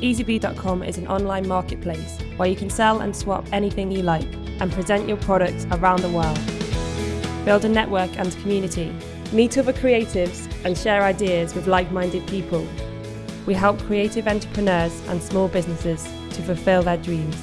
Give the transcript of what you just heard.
EasyBee.com is an online marketplace where you can sell and swap anything you like and present your products around the world. Build a network and community, meet other creatives, and share ideas with like minded people. We help creative entrepreneurs and small businesses to fulfill their dreams.